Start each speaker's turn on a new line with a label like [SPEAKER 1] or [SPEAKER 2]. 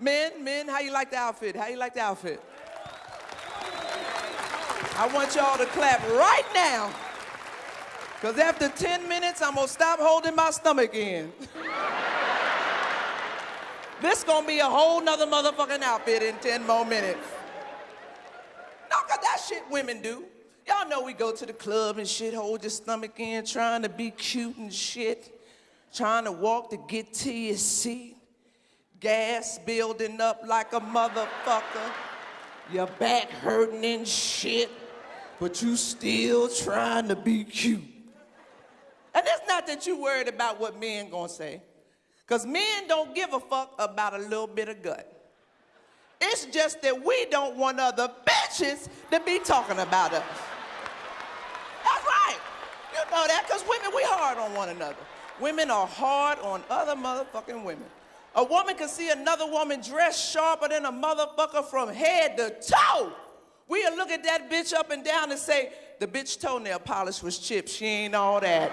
[SPEAKER 1] Men, men, how you like the outfit? How you like the outfit? I want y'all to clap right now. Because after 10 minutes, I'm going to stop holding my stomach in. this going to be a whole nother motherfucking outfit in 10 more minutes. No, because that shit women do. Y'all know we go to the club and shit, hold your stomach in, trying to be cute and shit, trying to walk to get to your seat. Gas building up like a motherfucker. Your back hurting and shit, but you still trying to be cute. And it's not that you worried about what men gonna say, because men don't give a fuck about a little bit of gut. It's just that we don't want other bitches to be talking about us. That's right. You know that, because women, we hard on one another. Women are hard on other motherfucking women. A woman can see another woman dressed sharper than a motherfucker from head to toe. We'll look at that bitch up and down and say, the bitch toenail polish was chipped. She ain't all that.